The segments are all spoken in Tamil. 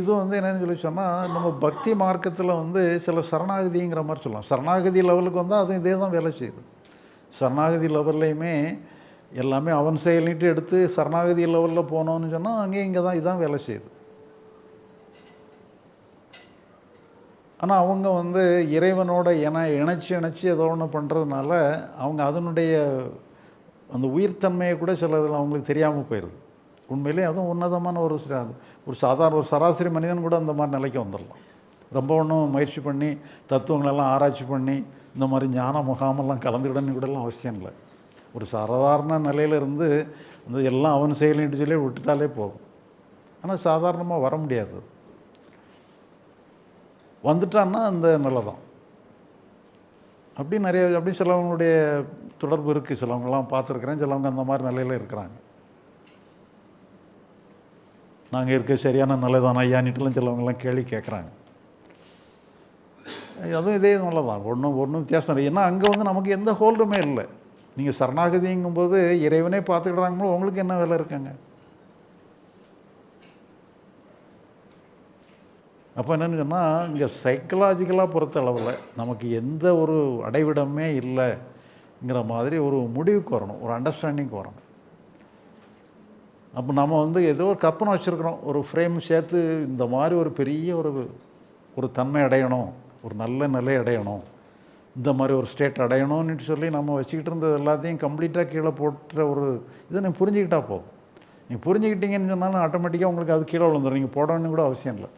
இது வந்து என்னன்னு சொல்லி சொன்னால் நம்ம பக்தி மார்க்கத்தில் வந்து சில சரணாகதிங்கிற மாதிரி சொல்லலாம். சரணாகதி லெவலுக்கு வந்தால் அதுவும் இதே தான் வேலை செய்யுது. சரணாகதி லெவல்லையுமே எல்லாமே அவன் செயலிட்டு எடுத்து சரணாகதி லெவலில் போனோன்னு சொன்னால் அங்கே இங்கே தான் இதான் வேலை செய்யுது. ஆனால் அவங்க வந்து இறைவனோட இணை இணைச்சி இணைச்சி ஏதோ ஒன்று பண்ணுறதுனால அவங்க அதனுடைய அந்த உயிர்த்தன்மையை கூட சில அவங்களுக்கு தெரியாமல் போயிடுது உண்மையிலே அதுவும் உன்னதமான ஒரு ஒரு சாதாரண ஒரு சராசரி மனிதன் கூட அந்த மாதிரி நிலைக்கு வந்துடலாம். ரொம்ப ஒன்றும் முயற்சி பண்ணி தத்துவங்களெல்லாம் ஆராய்ச்சி பண்ணி இந்த மாதிரி ஞான முகாமெல்லாம் கலந்துக்கிடணும் கூடலாம் அவசியம் இல்லை. ஒரு சாதாரண நிலையில இருந்து இந்த எல்லாம் அவன் செயலின்னு சொல்லி விட்டுட்டாலே போதும். ஆனால் சாதாரணமாக வர முடியாது. வந்துட்டான்னா அந்த நிலை தான். அப்படி நிறைய அப்படி சிலவங்களுடைய தொடர்பு இருக்குது சிலவங்கலாம் பார்த்துருக்குறேன். சிலவங்க அந்த மாதிரி நிலையில் இருக்கிறாங்க. நாங்கள் இருக்க சரியான நிலை தான் ஐயானிட்டுலாம் சிலவங்கெல்லாம் கேள்வி கேட்குறாங்க அதுவும் இதே நல்லதான் ஒன்றும் ஒன்றும் வித்தியாசம் இல்லை. ஏன்னா அங்கே வந்து நமக்கு எந்த ஹோல்டுமே இல்லை. நீங்கள் சரணாகதிங்கும்போது இறைவனே பார்த்துக்கிறாங்களோ உங்களுக்கு என்ன வேலை இருக்காங்க? அப்போ என்னென்னு சொன்னால் இங்கே சைக்கலாஜிக்கலாக பொறுத்த அளவில் நமக்கு எந்த ஒரு அடைவிடமே இல்லைங்கிற மாதிரி ஒரு முடிவுக்கு வரணும். ஒரு அண்டர்ஸ்டாண்டிங்க்கு வரணும். அப்போ நம்ம வந்து ஏதோ ஒரு கற்பனை வச்சுருக்குறோம். ஒரு ஃப்ரேம் சேர்த்து இந்த மாதிரி ஒரு பெரிய ஒரு ஒரு தன்மை அடையணும். ஒரு நல்ல நிலை அடையணும். இந்த மாதிரி ஒரு ஸ்டேட் அடையணும்னு சொல்லி நம்ம வச்சுக்கிட்டு இருந்தது எல்லாத்தையும் கம்ப்ளீட்டாக கீழே போட்டுற ஒரு இதை நீ புரிஞ்சுக்கிட்டா போ. நீங்கள் புரிஞ்சுக்கிட்டீங்கன்னு சொன்னாலும் ஆட்டோமேட்டிக்காக உங்களுக்கு அது கீழே விழுந்துடும் நீங்கள் போடணும்னு கூட அவசியம் இல்லை.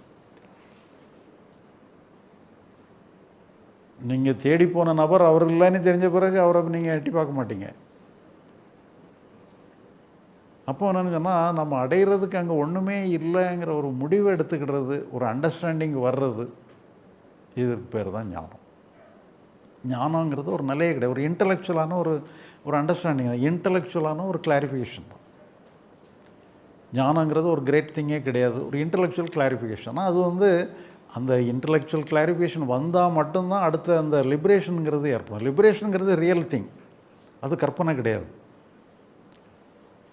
நீங்கள் தேடி போன நபர் அவர் இல்லைன்னு தெரிஞ்ச பிறகு அவரை நீங்கள் எட்டி பார்க்க மாட்டீங்க. அப்போ என்னன்னு சொன்னால் நம்ம அடையிறதுக்கு அங்கே ஒன்றுமே இல்லைங்கிற ஒரு முடிவை எடுத்துக்கிடுறது ஒரு அண்டர்ஸ்டாண்டிங் வர்றது இதுக்கு பேர் தான் ஞானம். ஞானங்கிறது ஒரு நிலையே கிடையாது. ஒரு இன்டலெக்சுவலான ஒரு ஒரு அண்டர்ஸ்டாண்டிங் தான். இன்டலெக்சுவலான ஒரு கிளாரிஃபிகேஷன் தான். ஞானங்கிறது ஒரு கிரேட் திங்கே கிடையாது. ஒரு இன்டலெக்சுவல் கிளாரிஃபிகேஷன் அது வந்து அந்த இன்டலெக்சுவல் கிளாரிஃபிகேஷன் வந்தால் மட்டும்தான் அடுத்த அந்த லிபரேஷனுங்கிறது ஏற்படும். லிபரேஷனுங்கிறது ரியல் திங் அது கற்பனை கிடையாது.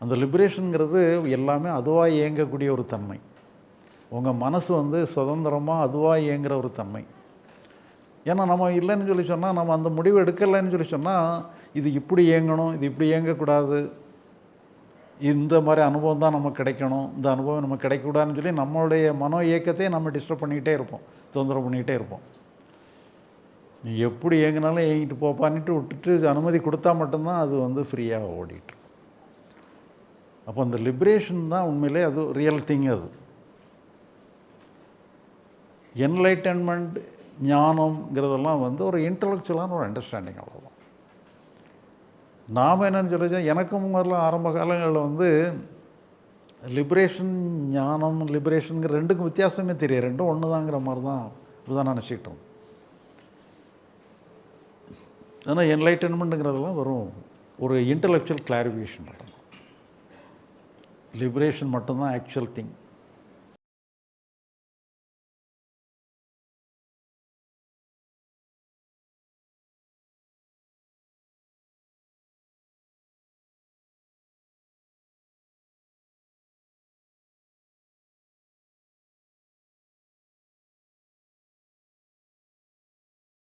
அந்த லிபரேஷனுங்கிறது எல்லாமே அதுவாக இயங்கக்கூடிய ஒரு தன்மை. உங்கள் மனசு வந்து சுதந்திரமாக அதுவாக இயங்குகிற ஒரு தன்மை. ஏன்னா நம்ம இல்லைன்னு சொல்லி சொன்னால் நம்ம அந்த முடிவு எடுக்கலைன்னு சொல்லி சொன்னால் இது இப்படி இயங்கணும் இது இப்படி இயங்கக்கூடாது. இந்த மாதிரி அனுபவம் தான் நமக்கு கிடைக்கணும். இந்த அனுபவம் நமக்கு கிடைக்கக்கூடாதுன்னு சொல்லி நம்மளுடைய மனோ இயக்கத்தையே நம்ம டிஸ்டர்ப் பண்ணிக்கிட்டே இருப்போம். தொந்தரவு பண்ணிக்கிட்டே இருப்போம். நீ எப்படி இயங்கினாலும் இயங்கிட்டு போப்பான்னுட்டு விட்டுட்டு அனுமதி கொடுத்தா மட்டும்தான் அது வந்து ஃப்ரீயாக ஓடிட்டு அப்போ அந்த லிப்ரேஷன் தான் உண்மையிலே அது ரியல் திங் அது. என்லைட்டன்மெண்ட் ஞானம்ங்கிறதெல்லாம் வந்து ஒரு இன்டலெக்சுவலான ஒரு அண்டர்ஸ்டாண்டிங் அவ்வளோதான் நாம் என்னன்னு சொல்லி எனக்கும் மாதிரிலாம் ஆரம்ப காலங்களில் வந்து லிபரேஷன் ஞானம் லிபரேஷனுங்கிற ரெண்டுக்கும் வித்தியாசமே தெரியும் ரெண்டும் ஒன்று தாங்கிற மாதிரி தான் இப்படிதான் நினச்சிக்கிட்டோம் ஆனால் என்லைட்டன்மெண்ட்டுங்கிறதெல்லாம் வரும் ஒரு இன்டலெக்சுவல் கிளாரிஃபிகேஷன் மட்டும் லிபரேஷன் மட்டும்தான் ஆக்சுவல் திங்